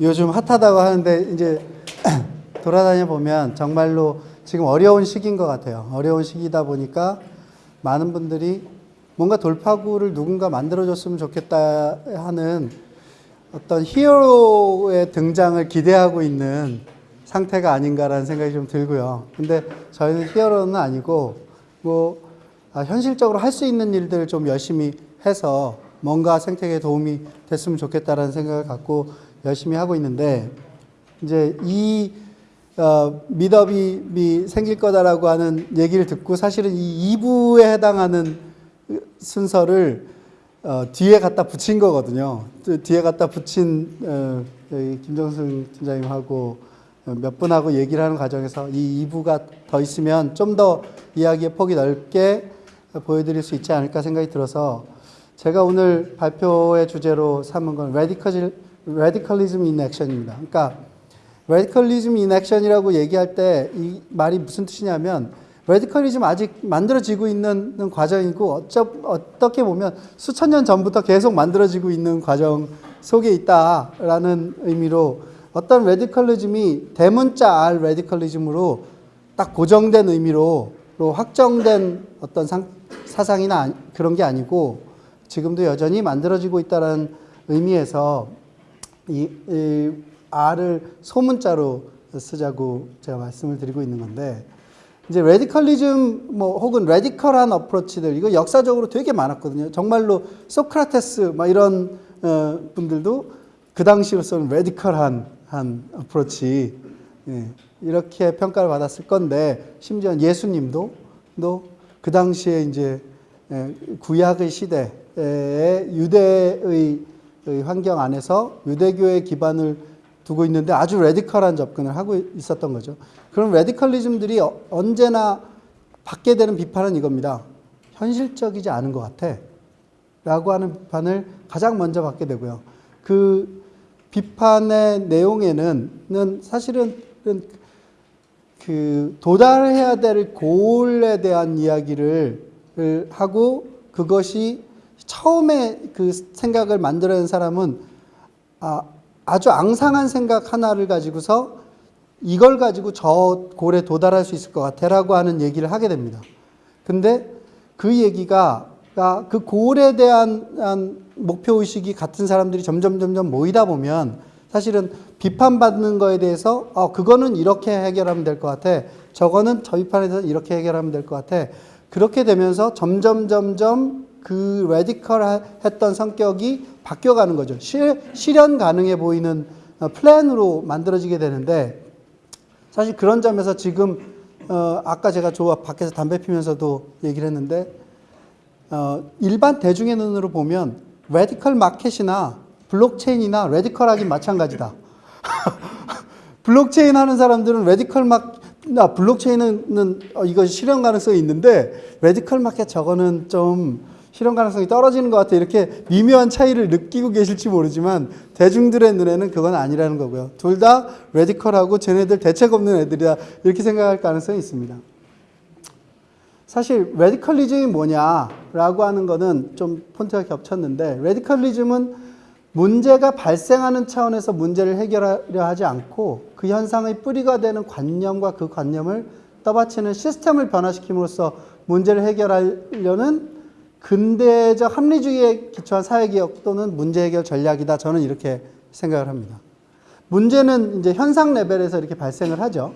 요즘 핫하다고 하는데 이제 돌아다녀 보면 정말로 지금 어려운 시기인 것 같아요. 어려운 시기다 보니까 많은 분들이 뭔가 돌파구를 누군가 만들어줬으면 좋겠다 하는 어떤 히어로의 등장을 기대하고 있는 상태가 아닌가라는 생각이 좀 들고요. 근데 저희는 히어로는 아니고 뭐 아, 현실적으로 할 수 있는 일들을 좀 열심히 해서 뭔가 생태계에 도움이 됐으면 좋겠다라는 생각을 갖고 열심히 하고 있는데 이제 이 어, 미더비 생길 거다라고 하는 얘기를 듣고 사실은 이 2부에 해당하는 순서를 어, 뒤에 갖다 붙인 거거든요. 또 뒤에 갖다 붙인 어, 김정승 팀장님하고 어, 몇 분하고 얘기를 하는 과정에서 이 2부가 더 있으면 좀 더 이야기의 폭이 넓게 보여드릴 수 있지 않을까 생각이 들어서 제가 오늘 발표의 주제로 삼은 건 Radical, Radicalism in Action입니다. 그러니까 Radicalism in Action이라고 얘기할 때 이 말이 무슨 뜻이냐면 radicalism 아직 만들어지고 있는 과정이고 어쩌, 어떻게 보면 수천 년 전부터 계속 만들어지고 있는 과정 속에 있다라는 의미로 어떤 레디컬리즘이 대문자 R 레디컬리즘으로 딱 고정된 의미로 확정된 어떤 상, 사상이나 그런 게 아니고 지금도 여전히 만들어지고 있다는 의미에서 이, 이 R을 소문자로 쓰자고 제가 말씀을 드리고 있는 건데 이제 radicalism 뭐 혹은 radical한 approach들 이거 역사적으로 되게 많았거든요. 정말로 소크라테스 막 이런 어, 분들도 그 당시로서는 radical한 한 approach 예, 이렇게 평가를 받았을 건데 심지어 예수님도 또 그 당시에 이제 예, 구약의 시대에 유대의 환경 안에서 유대교의 기반을 두고 있는데 아주 radical한 접근을 하고 있었던 거죠. 그럼 radicalism들이 어, 언제나 받게 되는 비판은 이겁니다. 현실적이지 않은 것 같아. 라고 하는 비판을 가장 먼저 받게 되고요. 그 비판의 내용에는 사실은 그 도달해야 될 고을에 대한 이야기를 하고 그것이 처음에 그 생각을 만들어낸 사람은 아, 아주 앙상한 생각 하나를 가지고서 이걸 가지고 저 골에 도달할 수 있을 것 같아라고 하는 얘기를 하게 됩니다. 근데 그 얘기가 그 골에 대한 목표 의식이 같은 사람들이 점점 점점 모이다 보면 사실은 비판받는 거에 대해서 어 그거는 이렇게 해결하면 될 것 같아. 저거는 저 비판에 대해서 이렇게 해결하면 될 것 같아. 그렇게 되면서 점점 점점 그 레디컬했던 성격이 바뀌어가는 거죠. 실, 실현 가능해 보이는 어, 플랜으로 만들어지게 되는데 사실 그런 점에서 지금 어, 아까 제가 저 밖에서 담배 피면서도 얘기를 했는데 어, 일반 대중의 눈으로 보면 radical market이나 블록체인이나 radical하기 마찬가지다. 블록체인 하는 사람들은 radical mar 아, 블록체인은 어, 이거 실현 가능성이 있는데 radical market 저거는 좀 실현 가능성이 떨어지는 것 같아 이렇게 미묘한 차이를 느끼고 계실지 모르지만 대중들의 눈에는 그건 아니라는 거고요. 둘 다 radical하고 쟤네들 대책 없는 애들이다 이렇게 생각할 가능성이 있습니다. 사실 radicalism이 뭐냐라고 하는 거는 좀 폰트가 겹쳤는데 radicalism은 문제가 발생하는 차원에서 문제를 해결하려 하지 않고 그 현상의 뿌리가 되는 관념과 그 관념을 떠받치는 시스템을 변화시킴으로써 문제를 해결하려는 근대적 합리주의에 기초한 사회개혁 또는 문제 해결 전략이다. 저는 이렇게 생각을 합니다. 문제는 이제 현상 레벨에서 이렇게 발생을 하죠.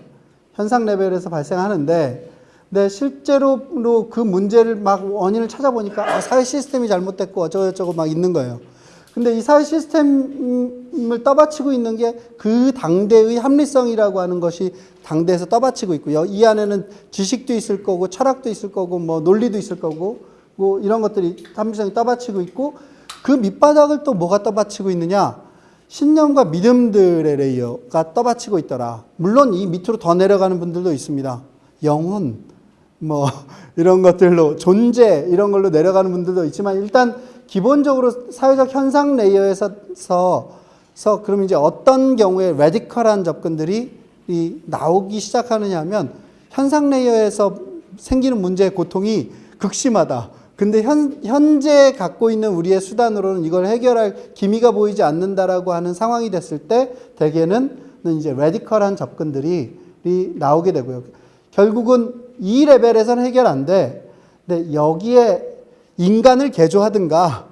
현상 레벨에서 발생하는데, 근데 실제로 그 문제를 막 원인을 찾아보니까 아, 사회 시스템이 잘못됐고 어쩌고저쩌고 막 있는 거예요. 근데 이 사회 시스템을 떠받치고 있는 게 그 당대의 합리성이라고 하는 것이 당대에서 떠받치고 있고요. 이 안에는 지식도 있을 거고 철학도 있을 거고 뭐 논리도 있을 거고 뭐 이런 것들이 합리성이 떠받치고 있고 그 밑바닥을 또 뭐가 떠받치고 있느냐? 신념과 믿음들의 layer가 떠받치고 있더라. 물론 이 밑으로 더 내려가는 분들도 있습니다. 영혼, 뭐 이런 것들로 존재 이런 걸로 내려가는 분들도 있지만 일단 기본적으로 사회적 현상 layer에서 서 그럼 이제 어떤 경우에 radical한 접근들이 나오기 시작하느냐 하면 현상 layer에서 생기는 문제의 고통이 극심하다. 근데 현, 현재 갖고 있는 우리의 수단으로는 이걸 해결할 기미가 보이지 않는다라고 하는 상황이 됐을 때 대개는 이제 radical한 접근들이 이 나오게 되고요. 결국은 이 레벨에서는 해결 안 돼. 근데 여기에 인간을 개조하든가,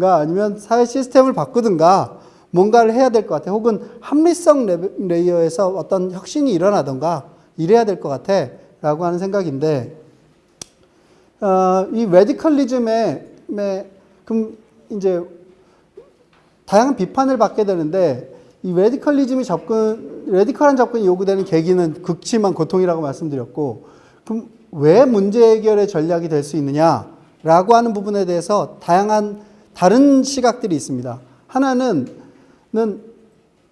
가 아니면 사회 시스템을 바꾸든가, 뭔가를 해야 될 것 같아. 혹은 합리성 lay- layer에서 어떤 혁신이 일어나던가, 이래야 될 것 같아. 라고 하는 생각인데, 어, 이 radicalism에, 에, 그럼 이제 다양한 비판을 받게 되는데, 이 radicalism이 접근, radical한 접근이 요구되는 계기는 극심한 고통이라고 말씀드렸고, 그럼 왜 문제 해결의 전략이 될 수 있느냐 라고 하는 부분에 대해서 다양한 다른 시각들이 있습니다. 하나는 는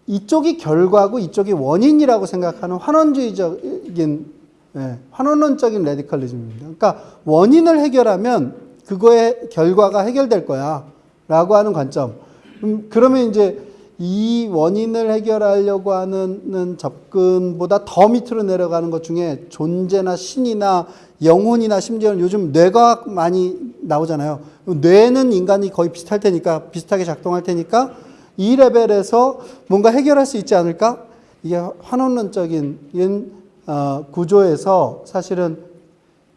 이쪽이 결과고 이쪽이 원인이라고 생각하는 환원주의적인 예, 환원론적인 레디컬리즘입니다. 그러니까 원인을 해결하면 그거의 결과가 해결될 거야 라고 하는 관점. 음, 그러면 이제 이 원인을 해결하려고 하는 접근보다 더 밑으로 내려가는 것 중에 존재나 신이나 영혼이나 심지어는 요즘 뇌과학 많이 나오잖아요. 뇌는 인간이 거의 비슷할 테니까 비슷하게 작동할 테니까 이 레벨에서 뭔가 해결할 수 있지 않을까? 이게 환원론적인 어, 구조에서 사실은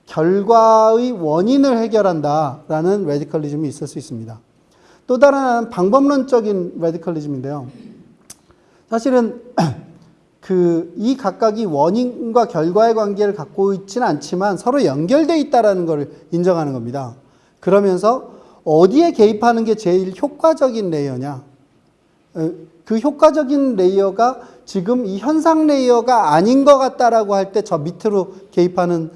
결과의 원인을 해결한다라는 radicalism이 있을 수 있습니다. 또 다른 방법론적인 radicalism인데요. 사실은 그 이 각각이 원인과 결과의 관계를 갖고 있지는 않지만 서로 연결돼 있다라는 것을 인정하는 겁니다. 그러면서 어디에 개입하는 게 제일 효과적인 layer냐? 어, 그 효과적인 layer가 지금 이 현상 layer가 아닌 것 같다라고 할 때 저 밑으로 개입하는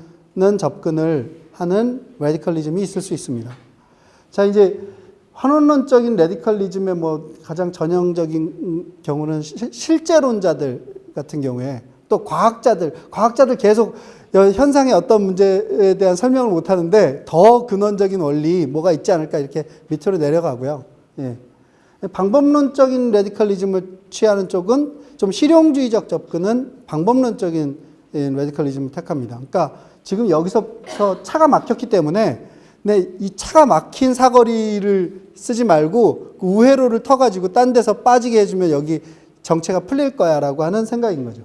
접근을 하는 radicalism이 있을 수 있습니다. 자, 이제 환원론적인 radicalism의 뭐 가장 전형적인 경우는 시- 실재론자들 같은 경우에 또 과학자들, 과학자들 계속 여- 현상의 어떤 문제에 대한 설명을 못 하는데 더 근원적인 원리 뭐가 있지 않을까 이렇게 밑으로 내려가고요. 예. 방법론적인 radicalism을 취하는 쪽은 좀 실용주의적 접근은 방법론적인 예, radicalism을 택합니다. 그러니까 지금 여기서부터 차가 막혔기 때문에 네, 이 차가 막힌 사거리를 쓰지 말고 그 우회로를 터가지고 딴 데서 빠지게 해주면 여기 정체가 풀릴 거야 라고 하는 생각인 거죠.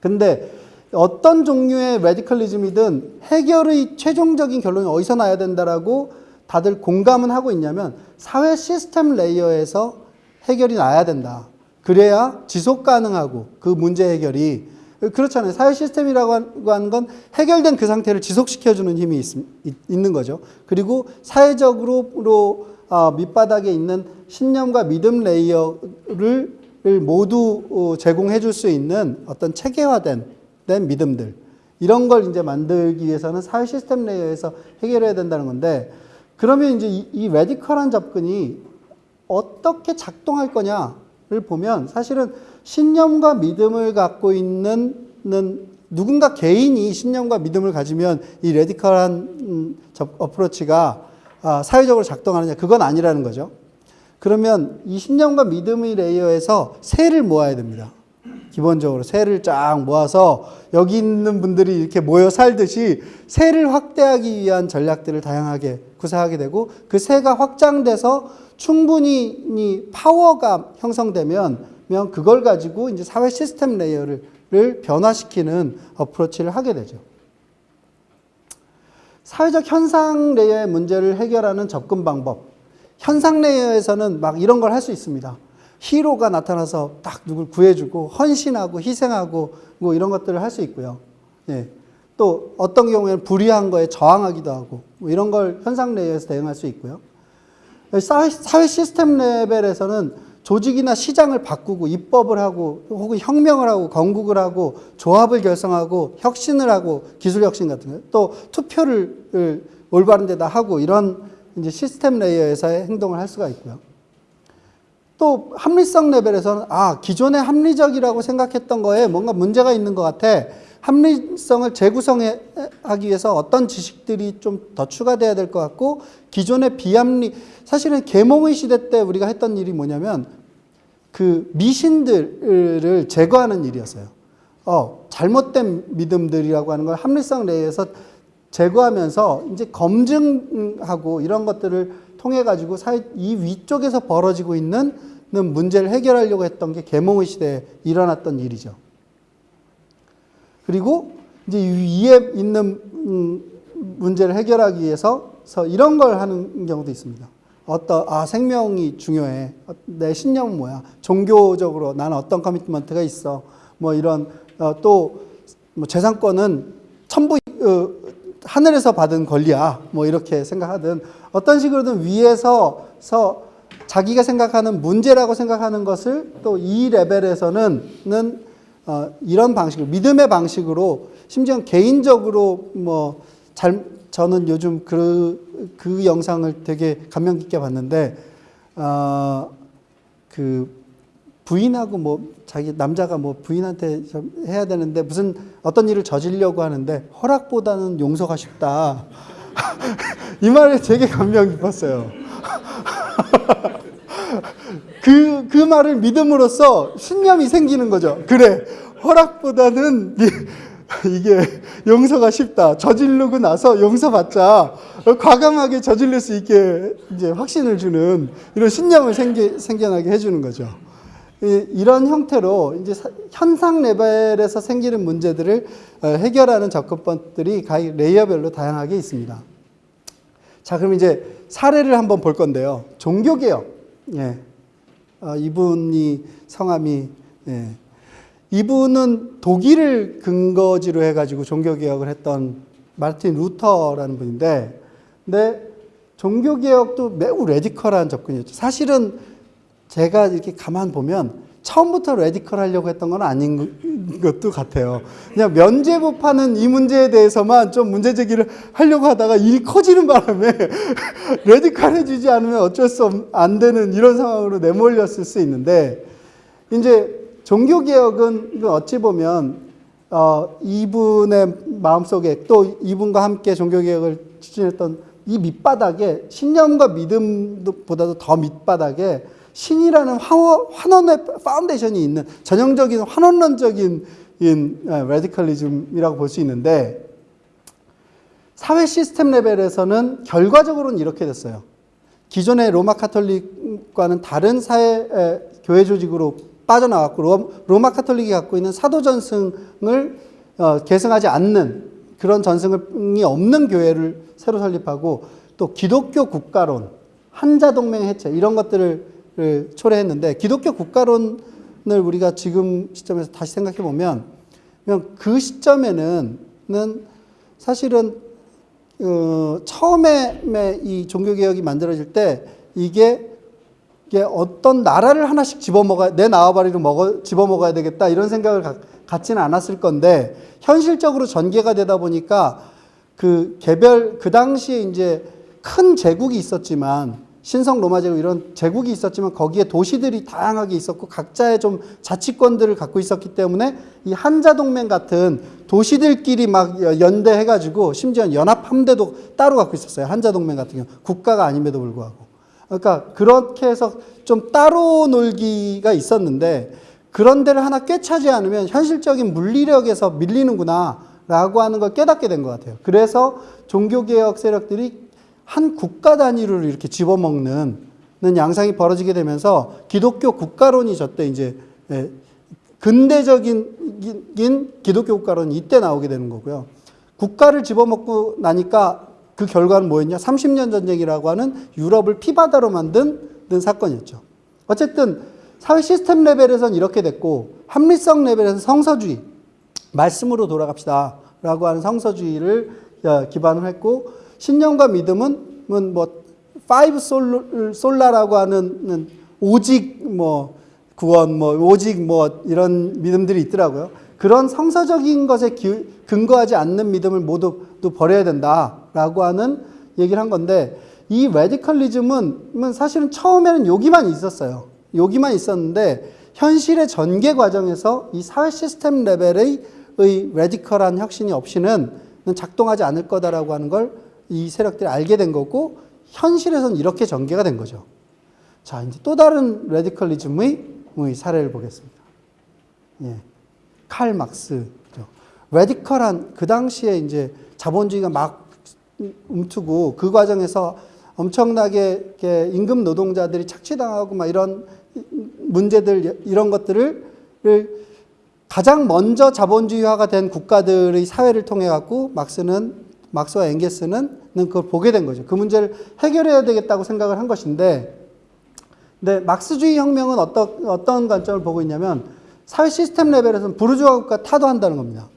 근데 어떤 종류의 radicalism이든 해결의 최종적인 결론이 어디서 나야 된다라고 다들 공감은 하고 있냐면 사회 시스템 layer에서 해결이 나야 된다. 그래야 지속 가능하고 그 문제 해결이 그렇잖아요. 사회 시스템이라고 하는 건 해결된 그 상태를 지속시켜주는 힘이 있, 는 거죠. 그리고 사회적으로 어, 밑바닥에 있는 신념과 믿음 layer를 모두 어, 제공해 줄 수 있는 어떤 체계화된 된 믿음들 이런 걸 이제 만들기 위해서는 사회 시스템 layer에서 해결해야 된다는 건데 그러면 이제 이, 이 radical한 접근이 어떻게 작동할 거냐를 보면 사실은 신념과 믿음을 갖고 있는 는 누군가 개인이 신념과 믿음을 가지면 이 radical한 음, 접, approach가 아, 사회적으로 작동하느냐 그건 아니라는 거죠. 그러면 이 신념과 믿음의 layer에서 세를 모아야 됩니다. 기본적으로 세를 쫙 모아서 여기 있는 분들이 이렇게 모여 살듯이 세를 확대하기 위한 전략들을 다양하게 구사하게 되고 그 세가 확장돼서 충분히 파워가 형성되면 그걸 가지고 이제 사회 시스템 layer를 변화시키는 approach를 하게 되죠. 사회적 현상 layer의 문제를 해결하는 접근 방법. 현상 layer에서는 막 이런 걸 할 수 있습니다. hero가 나타나서 딱 누굴 구해주고 헌신하고 희생하고 뭐 이런 것들을 할 수 있고요. 예. 또 어떤 경우에는 불의한 거에 저항하기도 하고 뭐 이런 걸 현상 layer에서 대응할 수 있고요. 사회 시스템 레벨에서는 조직이나 시장을 바꾸고 입법을 하고 혹은 혁명을 하고 건국을 하고 조합을 결성하고 혁신을 하고 기술 혁신 같은 거. 또 투표를 올바른 데다 하고 이런 이제 시스템 레이어에서의 행동을 할 수가 있고요. 또 합리성 레벨에서는 아 기존의 합리적이라고 생각했던 거에 뭔가 문제가 있는 것 같아 합리성을 재구성하기 위해서 어떤 지식들이 좀 더 추가돼야 될 것 같고 기존의 비합리 사실은 계몽의 시대 때 우리가 했던 일이 뭐냐면 그 미신들을 제거하는 일이었어요. 어 잘못된 믿음들이라고 하는 걸 합리성 레이에서 제거하면서 이제 검증하고 이런 것들을 통해 가지고 사회 이 위쪽에서 벌어지고 있는 문제를 해결하려고 했던 게 계몽의 시대에 일어났던 일이죠. 그리고 이제 이 위에 있는 음, 문제를 해결하기 위해서 이런 걸 하는 경우도 있습니다. 어떤 아 생명이 중요해. 어, 내 신념은 뭐야? 종교적으로 나는 어떤 커미트먼트가 있어. 뭐 이런 어, 또뭐 재산권은 천부 어, 하늘에서 받은 권리야. 뭐 이렇게 생각하든 어떤 식으로든 위에서 서 자기가 생각하는 문제라고 생각하는 것을 또 이 레벨에서는 어, 이런 방식으로 믿음의 방식으로 심지어 개인적으로 뭐 잘 저는 요즘 그, 그 영상을 되게 감명 깊게 봤는데 어, 그 부인하고 뭐 자기 남자가 뭐 부인한테 좀 해야 되는데 무슨 어떤 일을 저지르려고 하는데 허락보다는 용서가 쉽다. 이 말에 되게 감명 깊었어요. 그, 그 말을 믿음으로써 신념이 생기는 거죠. 그래, 허락보다는 이게 용서가 쉽다. 저지르고 나서 용서받자. 과감하게 저질릴 수 있게 이제 확신을 주는 이런 신념을 생기, 생겨나게 해주는 거죠. 이런 형태로 이제 현상 레벨에서 생기는 문제들을 어, 해결하는 접근법들이 각 레이어별로 다양하게 있습니다. 자, 그럼 이제 사례를 한번 볼 건데요. 종교개혁. 예. 어, 이분이 성함이, 예. 이분은 독일을 근거지로 해가지고 종교개혁을 했던 마르틴 루터라는 분인데, 근데 종교개혁도 매우 radical한 접근이었죠. 사실은 제가 이렇게 가만 보면 처음부터 radical 하려고 했던 건 아닌 것도 같아요. 그냥 면죄부 파는 이 문제에 대해서만 좀 문제 제기를 하려고 하다가 일이 커지는 바람에 radical해지지 않으면 어쩔 수 안 되는 이런 상황으로 내몰렸을 수 있는데 이제 종교개혁은 어찌 보면 어, 이분의 마음속에 또 이분과 함께 종교개혁을 추진했던 이 밑바닥에 신념과 믿음보다도 더 밑바닥에 신이라는 환원의 foundation이 있는 전형적인 환원론적인 radicalism이라고 볼 수 있는데 사회 시스템 레벨에서는 결과적으로는 이렇게 됐어요. 기존의 로마 카톨릭과는 다른 사회 교회 조직으로 빠져나왔고 로마 카톨릭이 갖고 있는 사도 전승을 어, 계승하지 않는 그런 전승이 없는 교회를 새로 설립하고 또 기독교 국가론, 한자 동맹 해체 이런 것들을 초래했는데 기독교 국가론을 우리가 지금 시점에서 다시 생각해 보면 그 시점에는 사실은 어, 처음에 이 종교 개혁이 만들어질 때 이게 이게 어떤 나라를 하나씩 집어먹어야 내 나와바리를 먹어 집어먹어야 되겠다 이런 생각을 가, 갖지는 않았을 건데 현실적으로 전개가 되다 보니까 그 개별 그 당시에 이제 큰 제국이 있었지만 신성 로마 제국 이런 제국이 있었지만 거기에 도시들이 다양하게 있었고 각자의 좀 자치권들을 갖고 있었기 때문에 이 한자 동맹 같은 도시들끼리 막 연대해 가지고 심지어 연합 함대도 따로 갖고 있었어요. 한자 동맹 같은 경우 국가가 아님에도 불구하고. 그러니까 그렇게 해서 좀 따로 놀기가 있었는데 그런 데를 하나 꿰차지 않으면 현실적인 물리력에서 밀리는구나 라고 하는 걸 깨닫게 된 것 같아요. 그래서 종교개혁 세력들이 한 국가 단위로 이렇게 집어먹는 양상이 벌어지게 되면서 기독교 국가론이 저때 이제 예, 근대적인 기독교 국가론이 이때 나오게 되는 거고요. 국가를 집어먹고 나니까 그 결과는 뭐였냐? 30년 전쟁이라고 하는 유럽을 피바다로 만든 사건이었죠. 어쨌든 사회 시스템 레벨에서는 이렇게 됐고 합리성 레벨에서 성서주의 말씀으로 돌아갑시다 라고 하는 성서주의를 어, 기반을 했고 신념과 믿음은 뭐 five sola라고 하는 오직 뭐 구원 뭐 오직 뭐 이런 믿음들이 있더라고요. 그런 성서적인 것에 근거하지 않는 믿음을 모두 버려야 된다라고 하는 얘기를 한 건데 이 radicalism은 사실은 처음에는 여기만 있었어요. 여기만 있었는데 현실의 전개 과정에서 이 사회 시스템 레벨의 radical한 혁신이 없이는 작동하지 않을 거다라고 하는 걸 이 세력들이 알게 된 거고 현실에서는 이렇게 전개가 된 거죠. 자, 이제 또 다른 radicalism의 사례를 보겠습니다. 예. 칼 막스. 레디컬한 그 당시에 이제 자본주의가 막 움트고 그 과정에서 엄청나게 임금 노동자들이 착취당하고 막 이런 문제들 이런 것들을 를 가장 먼저 자본주의화가 된 국가들의 사회를 통해 갖고 막스는 막스와 엥게스는 그걸 보게 된 거죠. 그 문제를 해결해야 되겠다고 생각을 한 것인데, 근데 막스주의 혁명은 어떤 어떤 관점을 보고 있냐면 사회 시스템 레벨에서는 부르주아 국가 타도한다는 겁니다.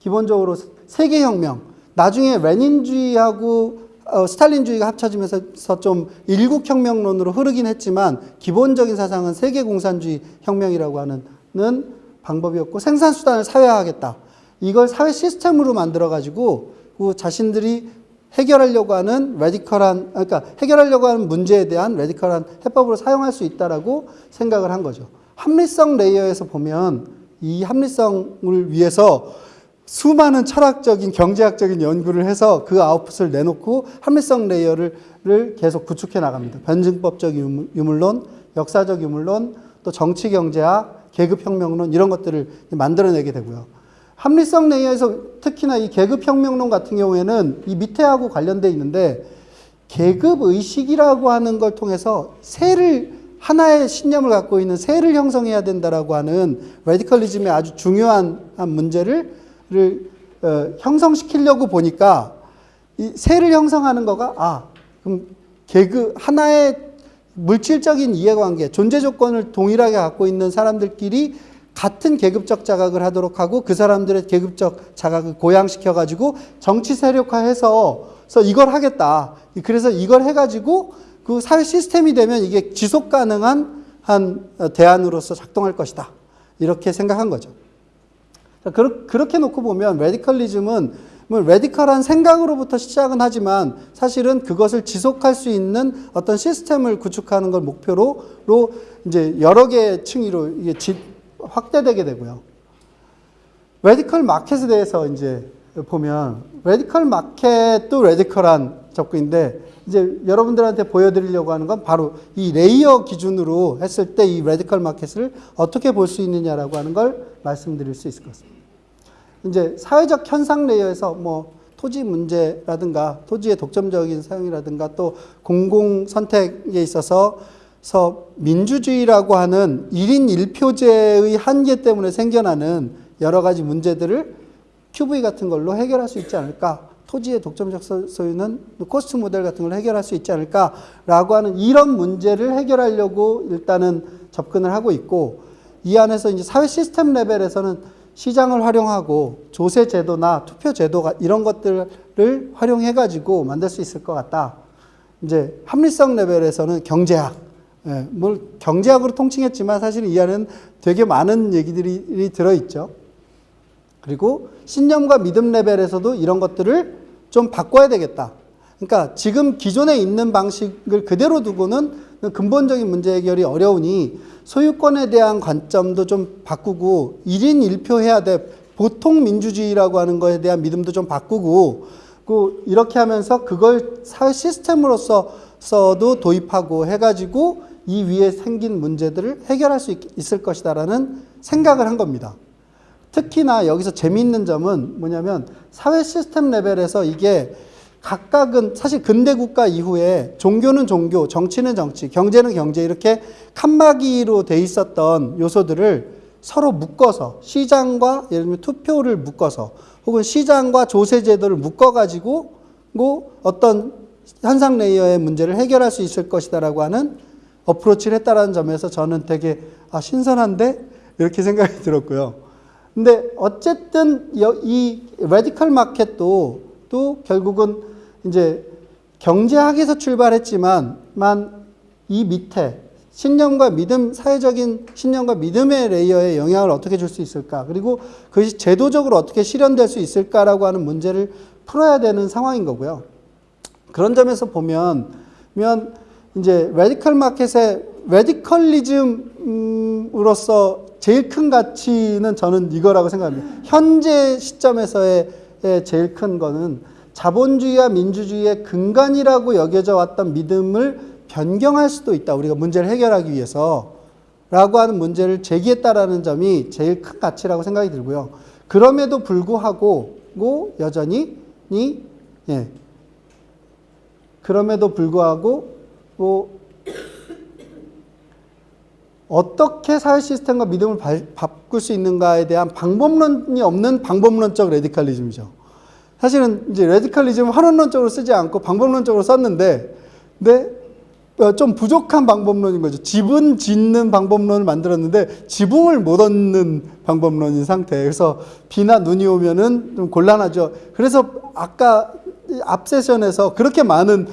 기본적으로 세계 혁명, 나중에 레닌주의하고 어, 스탈린주의가 합쳐지면서 좀 일국 혁명론으로 흐르긴 했지만 기본적인 사상은 세계 공산주의 혁명이라고 하는 는 방법이었고 생산 수단을 사회화하겠다. 이걸 사회 시스템으로 만들어 가지고 그 자신들이 해결하려고 하는 radical한 그러니까 해결하려고 하는 문제에 대한 radical한 해법으로 사용할 수 있다라고 생각을 한 거죠. 합리성 layer에서 보면 이 합리성을 위해서 수많은 철학적인 경제학적인 연구를 해서 그 아웃풋을 내놓고 합리성 layer를 계속 구축해 나갑니다. 변증법적 유물론, 역사적 유물론, 또 정치 경제학, 계급혁명론 이런 것들을 만들어내게 되고요. 합리성 layer에서 특히나 이 계급혁명론 같은 경우에는 이 밑에하고 관련돼 있는데 계급의식이라고 하는 걸 통해서 세를 하나의 신념을 갖고 있는 세를 형성해야 된다라고 하는 radicalism의 아주 중요한 문제를 를, 어, 형성시키려고 보니까 이 세를 형성하는 거가 아 그럼 계급 하나의 물질적인 이해관계, 존재 조건을 동일하게 갖고 있는 사람들끼리 같은 계급적 자각을 하도록 하고 그 사람들의 계급적 자각을 고양시켜 가지고 정치 세력화해서 이걸 하겠다. 그래서 이걸 해가지고 그 사회 시스템이 되면 이게 지속 가능한 한 대안으로서 작동할 것이다. 이렇게 생각한 거죠. 그렇게 놓고 보면 radicalism은 뭐 radical한 생각으로부터 시작은 하지만 사실은 그것을 지속할 수 있는 어떤 시스템을 구축하는 걸 목표로 이제 여러 개의 층위로 이게 확대되게 되고요. radical market에 대해서 이제 보면 radical market도 radical한 접근인데 이제 여러분들한테 보여드리려고 하는 건 바로 이 layer 기준으로 했을 때 이 radical market을 어떻게 볼 수 있느냐라고 하는 걸 말씀드릴 수 있을 것 같습니다. 이제 사회적 현상 layer에서 뭐 토지 문제라든가 토지의 독점적인 사용이라든가 또 공공 선택에 있어서 서 민주주의라고 하는 1인 1표제의 한계 때문에 생겨나는 여러 가지 문제들을 QV 같은 걸로 해결할 수 있지 않을까. 토지의 독점적 소유는 COST 모델 같은 걸 해결할 수 있지 않을까라고 하는 이런 문제를 해결하려고 일단은 접근을 하고 있고 이 안에서 이제 사회 시스템 레벨에서는 시장을 활용하고 조세 제도나 투표 제도가 이런 것들을 활용해 가지고 만들 수 있을 것 같다. 이제 합리성 레벨에서는 경제학, 예, 뭘 경제학으로 통칭했지만 사실 이 안에는 되게 많은 얘기들이 들어 있죠. 그리고 신념과 믿음 레벨에서도 이런 것들을 좀 바꿔야 되겠다. 그러니까 지금 기존에 있는 방식을 그대로 두고는 근본적인 문제 해결이 어려우니 소유권에 대한 관점도 좀 바꾸고 1인 1표 해야 돼. 보통 민주주의라고 하는 거에 대한 믿음도 좀 바꾸고 그 이렇게 하면서 그걸 사회 시스템으로서도 도입하고 해가지고 이 위에 생긴 문제들을 해결할 수 있, 을 것이다라는 생각을 한 겁니다. 특히나 여기서 재미있는 점은 뭐냐면 사회 시스템 레벨에서 이게 각각은 사실 근대 국가 이후에 종교는 종교, 정치는 정치, 경제는 경제 이렇게 칸막이로 돼 있었던 요소들을 서로 묶어서 시장과 예를 들면 투표를 묶어서 혹은 시장과 조세 제도를 묶어 가지고 뭐 어떤 현상 layer의 문제를 해결할 수 있을 것이다라고 하는 approach를 했다라는 점에서 저는 되게 아 신선한데 이렇게 생각이 들었고요. 근데 어쨌든 이 Radical Market도 또 결국은 이제 경제학에서 출발했지만 만이 밑에 신념과 믿음, 사회적인 신념과 믿음의 layer에 영향을 어떻게 줄 수 있을까? 그리고 그것이 제도적으로 어떻게 실현될 수 있을까라고 하는 문제를 풀어야 되는 상황인 거고요. 그런 점에서 보면, 면 이제 Radical Market의 radicalism으로서 제일 큰 가치는 저는 이거라고 생각합니다. 현재 시점에서의 제일 큰 거는 자본주의와 민주주의의 근간이라고 여겨져 왔던 믿음을 변경할 수도 있다. 우리가 문제를 해결하기 위해서. 라고 하는 문제를 제기했다라는 점이 제일 큰 가치라고 생각이 들고요. 그럼에도 불구하고 여전히 이, 예, 그럼에도 불구하고 뭐 어떻게 사회 시스템과 믿음을 바, 바꿀 수 있는가에 대한 방법론이 없는 방법론적 레디칼리즘이죠. 사실은 이제 레디칼리즘은 환원론적으로 쓰지 않고 방법론적으로 썼는데, 근데 어, 좀 부족한 방법론인 거죠. 지분 짓는 방법론을 만들었는데 지붕을 못 얻는 방법론인 상태. 그래서 비나 눈이 오면은 좀 곤란하죠. 그래서 아까 앞 세션에서 그렇게 많은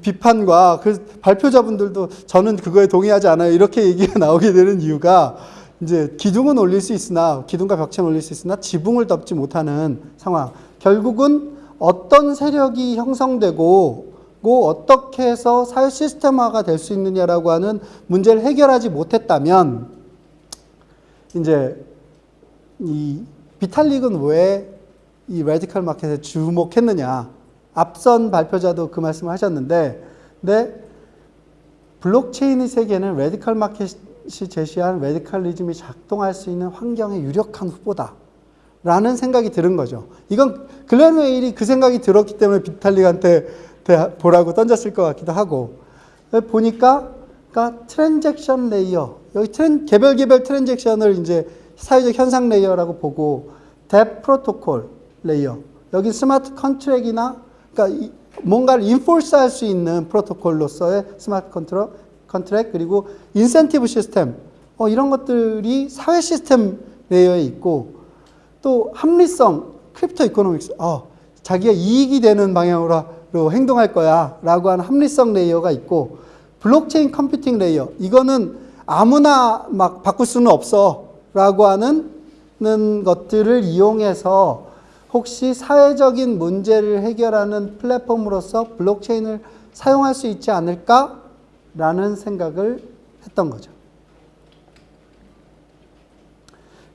비판과 그 발표자분들도 저는 그거에 동의하지 않아요. 이렇게 얘기가 나오게 되는 이유가 이제 기둥은 올릴 수 있으나 기둥과 벽체는 올릴 수 있으나 지붕을 덮지 못하는 상황. 결국은 어떤 세력이 형성되고 고 어떻게 해서 사회 시스템화가 될 수 있느냐라고 하는 문제를 해결하지 못했다면 이제 이 비탈릭은 왜 이 Radical Market에 주목했느냐 앞선 발표자도 그 말씀을 하셨는데 근데 블록체인의 세계는 Radical Market이 제시한 radicalism이 작동할 수 있는 환경의 유력한 후보다. 라는 생각이 들은 거죠. 이건 글렌 웨일이 그 생각이 들었기 때문에 비탈릭한테 보라고 던졌을 것 같기도 하고 보니까 그러니까 transaction layer 여기 tran, 개별 개별 트랜잭션을 이제 사회적 현상 layer라고 보고 DApp 프로토콜 layer 여기 smart contract이나 그러니까 이, 뭔가를 enforce 할 수 있는 프로토콜로서의 smart control contract 그리고 인센티브 시스템 어, 이런 것들이 사회 시스템 layer에 있고 또 합리성 crypto economics 어, 자기가 이익이 되는 방향으로 행동할 거야 라고 하는 합리성 layer가 있고 블록체인 computing layer 이거는 아무나 막 바꿀 수는 없어 라고 하는 것들을 이용해서 혹시 사회적인 문제를 해결하는 플랫폼으로서 블록체인을 사용할 수 있지 않을까라는 생각을 했던 거죠.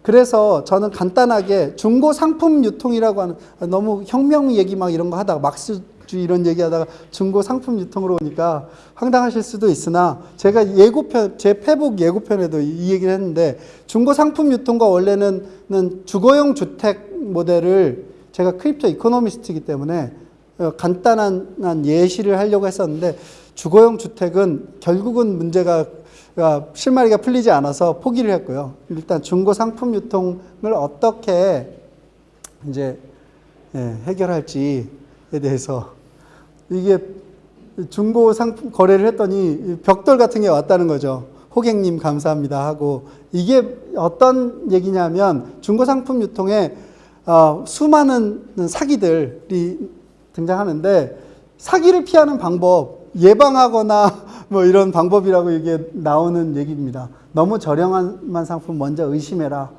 그래서 저는 간단하게 중고 상품 유통이라고 하는 너무 혁명 얘기 막 이런 거 하다가 막스주의 이런 얘기 하다가 중고 상품 유통으로 오니까 황당하실 수도 있으나 제가 예고편 제 페북 예고편에도 이 얘기를 했는데 중고 상품 유통과 원래는 주거용 주택 모델을 제가 crypto economist이기 때문에 어, 간단한 예시를 하려고 했었는데 주거용 주택은 결국은 문제가 실마리가 풀리지 않아서 포기를 했고요. 일단 중고 상품 유통을 어떻게 이제 예, 해결할지에 대해서 이게 중고 상품 거래를 했더니 벽돌 같은 게 왔다는 거죠. 호객님 감사합니다 하고 이게 어떤 얘기냐면 중고 상품 유통에 어, 수많은 사기들이 등장하는데 사기를 피하는 방법 예방하거나 뭐 이런 방법이라고 이게 나오는 얘기입니다. 너무 저렴한 상품 먼저 의심해라.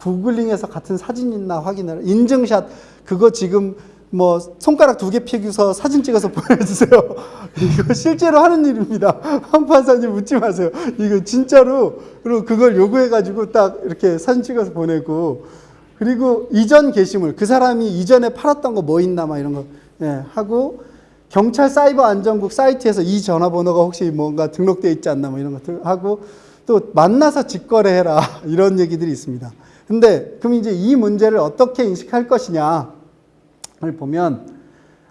구글링에서 같은 사진 있나 확인해라. 인증샷 그거 지금 뭐 손가락 두 개 피고서 사진 찍어서 보내주세요. 이거 실제로 하는 일입니다. 황판사님 묻지 마세요. 이거 진짜로 그리고 그걸 요구해가지고 딱 이렇게 사진 찍어서 보내고 그리고 이전 게시물 그 사람이 이전에 팔았던 거 뭐 있나 막 이런 거 예, 하고 경찰 사이버 안전국 사이트에서 이 전화번호가 혹시 뭔가 등록되어 있지 않나 뭐 이런 것들 하고 또 만나서 직거래해라 이런 얘기들이 있습니다. 근데 그럼 이제 이 문제를 어떻게 인식할 것이냐를 보면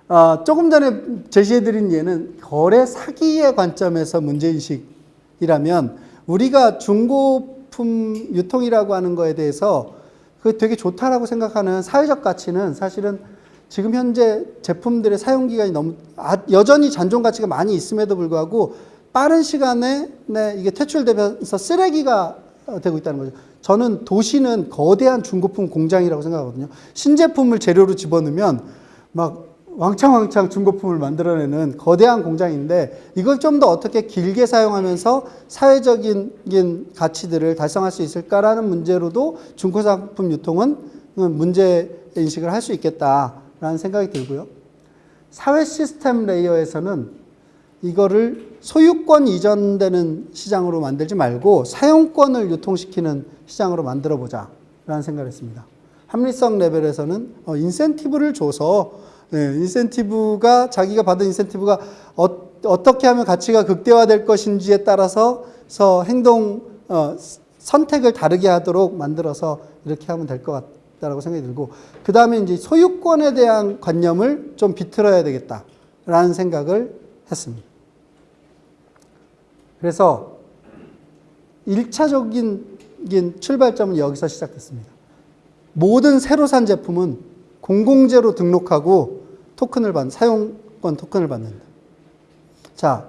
어, 조금 전에 제시해드린 예는 거래 사기의 관점에서 문제인식이라면 우리가 중고품 유통이라고 하는 거에 대해서 그 되게 좋다라고 생각하는 사회적 가치는 사실은 지금 현재 제품들의 사용 기간이 너무 아, 여전히 잔존 가치가 많이 있음에도 불구하고 빠른 시간에 네, 이게 퇴출되면서 쓰레기가 되고 있다는 거죠. 저는 도시는 거대한 중고품 공장이라고 생각하거든요. 신제품을 재료로 집어넣으면 막 왕창왕창 중고품을 만들어내는 거대한 공장인데 이걸 좀 더 어떻게 길게 사용하면서 사회적인 가치들을 달성할 수 있을까라는 문제로도 중고상품 유통은 문제 인식을 할 수 있겠다라는 생각이 들고요. 사회 시스템 레이어에서는 이거를 소유권 이전되는 시장으로 만들지 말고 사용권을 유통시키는 시장으로 만들어 보자 라는 생각을 했습니다. 합리성 레벨에서는 어, 인센티브를 줘서 네, 인센티브가 자기가 받은 인센티브가 어, 떻게 하면 가치가 극대화될 것인지에 따라서 행동 어, 선택을 다르게 하도록 만들어서 이렇게 하면 될 것 같다라고 생각이 들고 그 다음에 이제 소유권에 대한 관념을 좀 비틀어야 되겠다라는 생각을 했습니다. 그래서 1차적인 출발점은 여기서 시작됐습니다. 모든 새로 산 제품은 공공재로 등록하고 토큰을 받는, 사용권 토큰을 받는다. 자,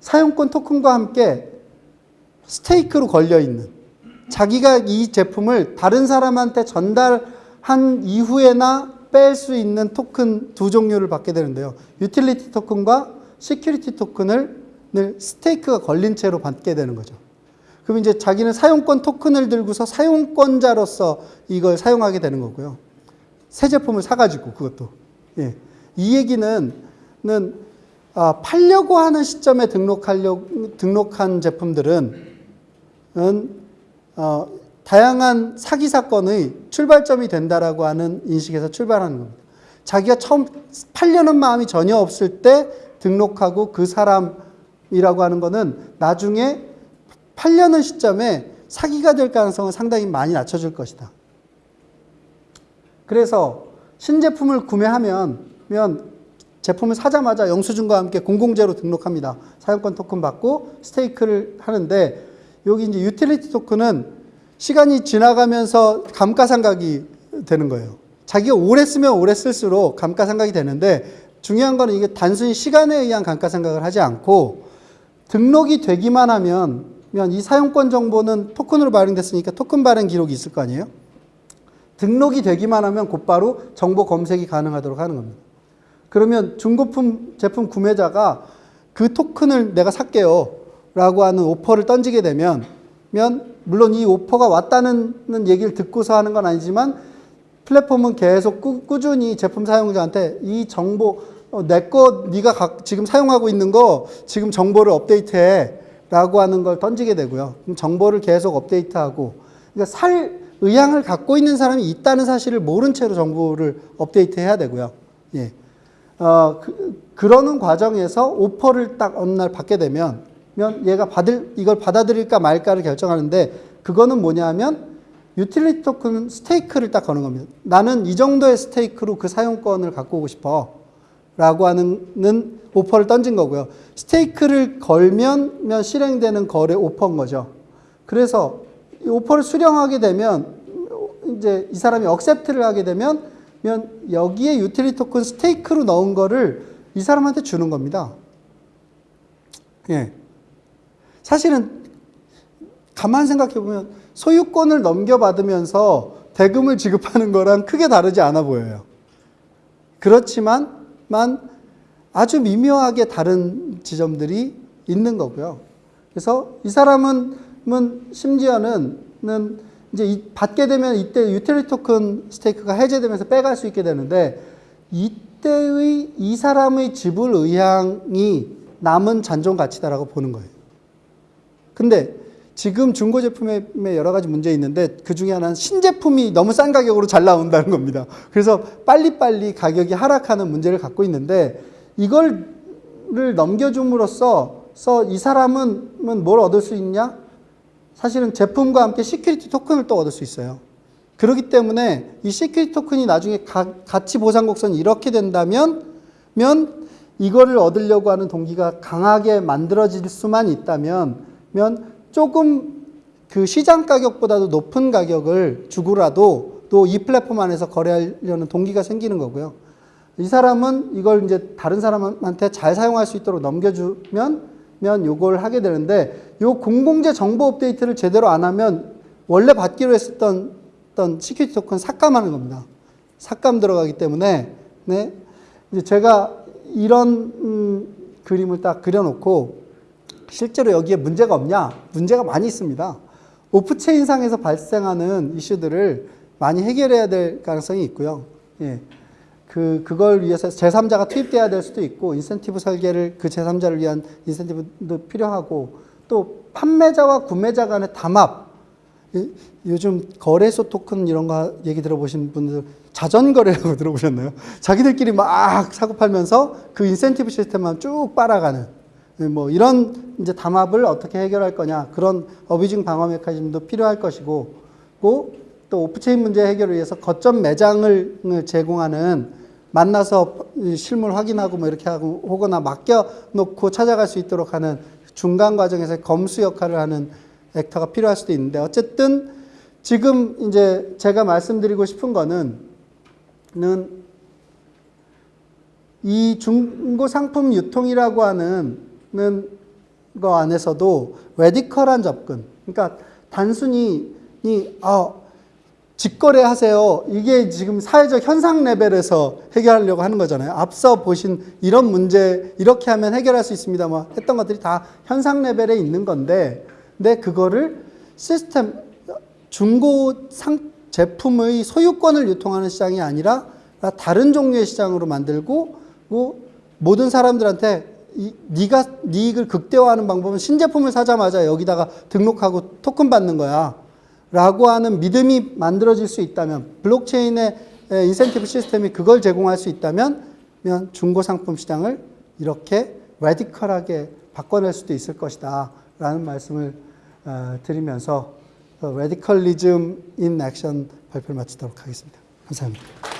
사용권 토큰과 함께 stake로 걸려 있는 자기가 이 제품을 다른 사람한테 전달한 이후에나 뺄 수 있는 토큰 두 종류를 받게 되는데요. utility 토큰과 security 토큰을 늘 stake가 걸린 채로 받게 되는 거죠. 그럼 이제 자기는 사용권 토큰을 들고서 사용권자로서 이걸 사용하게 되는 거고요. 새 제품을 사가지고 그것도. 예. 이 얘기는 는 아, 팔려고 하는 시점에 등록하려 등록한 제품들은 은, 어, 다양한 사기 사건의 출발점이 된다라고 하는 인식에서 출발하는 겁니다. 자기가 처음 팔려는 마음이 전혀 없을 때 등록하고 그 사람이라고 하는 거는 나중에 팔려는 시점에 사기가 될 가능성은 상당히 많이 낮춰질 것이다. 그래서 신제품을 구매하면 면 제품을 사자마자 영수증과 함께 공공재로 등록합니다. 사용권 토큰 받고 스테이크를 하는데 여기 이제 유틸리티 토큰은 시간이 지나가면서 감가상각이 되는 거예요. 자기가 오래 쓰면 오래 쓸수록 감가상각이 되는데 중요한 거는 이게 단순히 시간에 의한 감가상각을 하지 않고 등록이 되기만 하면 이 사용권 정보는 토큰으로 발행됐으니까 토큰 발행 기록이 있을 거 아니에요? 등록이 되기만 하면 곧바로 정보 검색이 가능하도록 하는 겁니다. 그러면 중고품 제품 구매자가 그 토큰을 내가 살게요. 라고 하는 오퍼를 던지게 되면, 면 물론 이 오퍼가 왔다는 얘기를 듣고서 하는 건 아니지만 플랫폼은 계속 꾸, 준히 제품 사용자한테 이 정보, 어, 내거 네가 각, 지금 사용하고 있는 거 지금 정보를 업데이트해. 라고 하는 걸 던지게 되고요. 정보를 계속 업데이트하고, 그러니까 살 의향을 갖고 있는 사람이 있다는 사실을 모른 채로 정보를 업데이트 해야 되고요. 예. 어, 그, 그러는 과정에서 오퍼를 딱 어느 날 받게 되면, 면 얘가 받을, 이걸 받아들일까 말까를 결정하는데, 그거는 뭐냐 하면, utility 토큰 stake를 딱 거는 겁니다. 나는 이 정도의 stake로 그 사용권을 갖고 오고 싶어. 라고 하는 오퍼를 던진 거고요. stake를 걸면 실행되는 거래 오퍼인 거죠. 그래서 이 오퍼를 수령하게 되면 이제 이 사람이 accept를 하게 되면 여기에 utility 토큰 stake로 넣은 거를 이 사람한테 주는 겁니다. 예. 사실은 가만 생각해 보면 소유권을 넘겨받으면서 대금을 지급하는 거랑 크게 다르지 않아 보여요. 그렇지만 만 아주 미묘하게 다른 지점들이 있는 거고요. 그래서 이 사람은 심지어는 이제 받게 되면 이때 유틸리티 토큰 스테이크가 해제되면서 빼갈 수 있게 되는데 이때의 이 사람의 지불 의향이 남은 잔존 가치다라고 보는 거예요. 근데 지금 중고 제품에 여러 가지 문제 있는데 그 중에 하나는 신제품이 너무 싼 가격으로 잘 나온다는 겁니다. 그래서 빨리빨리 가격이 하락하는 문제를 갖고 있는데 이걸 넘겨줌으로써 이 사람은 뭘 얻을 수 있냐? 사실은 제품과 함께 security 토큰을 또 얻을 수 있어요. 그렇기 때문에 이 security 토큰이 나중에 가, 가치 보상 곡선이 이렇게 된다면 면 이거를 얻으려고 하는 동기가 강하게 만들어질 수만 있다면 면 조금 그 시장 가격보다도 높은 가격을 주고라도 또 이 플랫폼 안에서 거래하려는 동기가 생기는 거고요. 이 사람은 이걸 이제 다른 사람한테 잘 사용할 수 있도록 넘겨주면 면 요걸 하게 되는데 요 공공재 정보 업데이트를 제대로 안 하면 원래 받기로 했었던 어떤 security token 삭감하는 겁니다. 삭감 들어가기 때문에 네. 이제 제가 이런 음, 그림을 딱 그려놓고 실제로 여기에 문제가 없냐? 문제가 많이 있습니다. off-chain상에서 발생하는 이슈들을 많이 해결해야 될 가능성이 있고요. 예. 그, 그걸 위해서 제3자가 투입돼야 될 수도 있고, 인센티브 설계를 그 제3자를 위한 인센티브도 필요하고, 또 판매자와 구매자 간의 담합, 요즘 거래소 토큰 이런 거 얘기 들어보신 분들 자전거래라고 들어보셨나요? 자기들끼리 막 사고 팔면서 그 인센티브 시스템만 쭉 빨아가는. 뭐 이런 이제 담합을 어떻게 해결할 거냐. 그런 어비징 방어 메커니즘도 필요할 것이고 또 off-chain 문제 해결을 위해서 거점 매장을 제공하는 만나서 이 실물 확인하고 뭐 이렇게 하고 혹은 맡겨놓고 찾아갈 수 있도록 하는 중간 과정에서 검수 역할을 하는 actor가 필요할 수도 있는데 어쨌든 지금 이제 제가 말씀드리고 싶은 거는 는이 중고 상품 유통이라고 하는 는거 안에서도 radical한 접근. 그러니까 단순히 이 아, 직거래 하세요. 이게 지금 사회적 현상 레벨에서 해결하려고 하는 거잖아요. 앞서 보신 이런 문제 이렇게 하면 해결할 수 있습니다. 뭐 했던 것들이 다 현상 레벨에 있는 건데, 근데 그거를 시스템 중고 상 제품의 소유권을 유통하는 시장이 아니라 다른 종류의 시장으로 만들고 뭐 모든 사람들한테 이, 네가 네 이익을 극대화하는 방법은 신제품을 사자마자 여기다가 등록하고 토큰 받는 거야. 라고 하는 믿음이 만들어질 수 있다면 블록체인의 에, 인센티브 시스템이 그걸 제공할 수 있다면 면 중고 상품 시장을 이렇게 radical하게 바꿔낼 수도 있을 것이다 라는 말씀을 어, 드리면서 radicalism in action 발표를 마치도록 하겠습니다. 감사합니다.